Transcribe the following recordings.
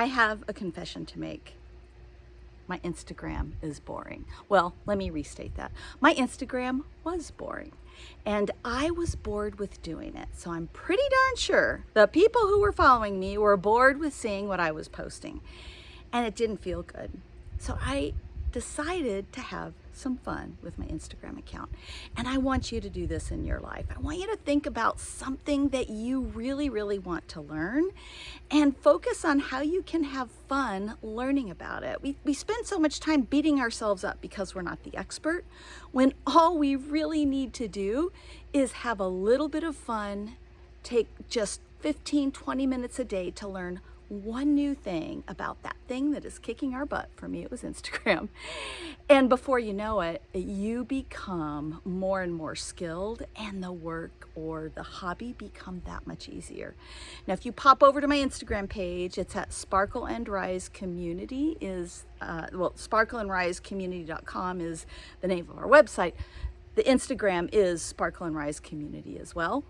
I have a confession to make. My Instagram is boring. Well, let me restate that. My Instagram was boring and I was bored with doing it. So I'm pretty darn sure the people who were following me were bored with seeing what I was posting and it didn't feel good. So I decided to have some fun with my Instagram account. And I want you to do this in your life. I want you to think about something that you really, really want to learn and focus on how you can have fun learning about it. We, we spend so much time beating ourselves up because we're not the expert when all we really need to do is have a little bit of fun, take just 15, 20 minutes a day to learn one new thing about that thing that is kicking our butt. For me, it was Instagram. And before you know it, you become more and more skilled and the work or the hobby become that much easier. Now, if you pop over to my Instagram page, it's at Sparkle and Rise Community is, uh, well, sparkleandrisecommunity.com is the name of our website. The Instagram is Sparkle and Rise Community as well.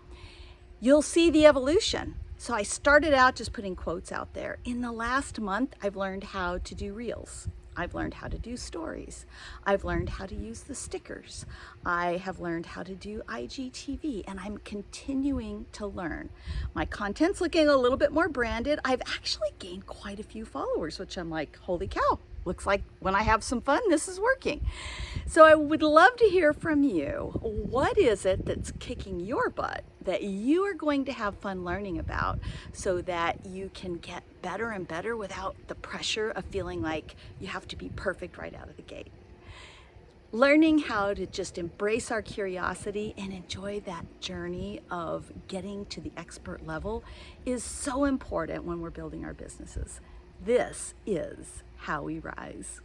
You'll see the evolution so I started out just putting quotes out there. In the last month, I've learned how to do reels. I've learned how to do stories. I've learned how to use the stickers. I have learned how to do IGTV and I'm continuing to learn. My content's looking a little bit more branded. I've actually gained quite a few followers, which I'm like, holy cow, looks like when I have some fun, this is working. So I would love to hear from you. What is it that's kicking your butt that you are going to have fun learning about so that you can get better and better without the pressure of feeling like you have to be perfect right out of the gate? Learning how to just embrace our curiosity and enjoy that journey of getting to the expert level is so important when we're building our businesses. This is how we rise.